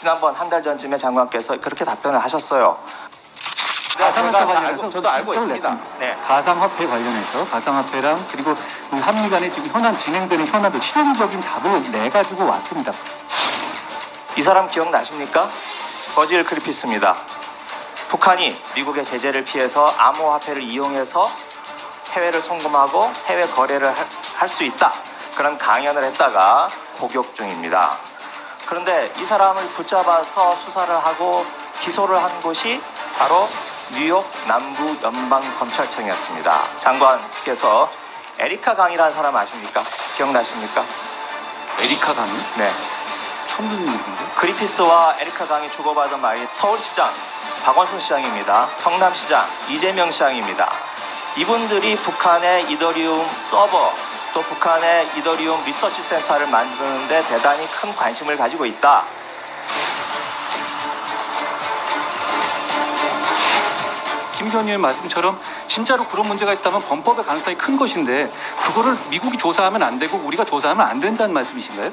지난번 한 달 전쯤에 장관께서 그렇게 답변을 하셨어요. 가상화폐 제가 관련해서 저도 알고 있습니다. 냈습니다. 네. 가상화폐 관련해서 가상화폐랑 그리고 그 한미 간에 지금 현안 진행되는 현안도 실용적인 답을 내 가지고 왔습니다. 이 사람 기억나십니까? 버질 크리피스입니다. 북한이 미국의 제재를 피해서 암호화폐를 이용해서 해외를 송금하고 해외 거래를 할 수 있다. 그런 강연을 했다가 복역 중입니다. 그런데 이 사람을 붙잡아서 수사를 하고 기소를 한 곳이 바로 뉴욕 남부 연방 검찰청이었습니다. 장관께서 에리카 강이라는 사람 아십니까? 기억나십니까? 에리카 강이 네. 처음 듣는 얘기인데. 그리피스와 에리카 강이 주고받은 말이 서울시장 박원순 시장입니다. 성남시장 이재명 시장입니다. 이분들이 북한의 이더리움 서버 또 북한의 이더리움 리서치 센터를 만드는데 대단히 큰 관심을 가지고 있다. 김 의원님 말씀처럼 진짜로 그런 문제가 있다면 범법의 가능성이 큰 것인데 그거를 미국이 조사하면 안 되고 우리가 조사하면 안 된다는 말씀이신가요?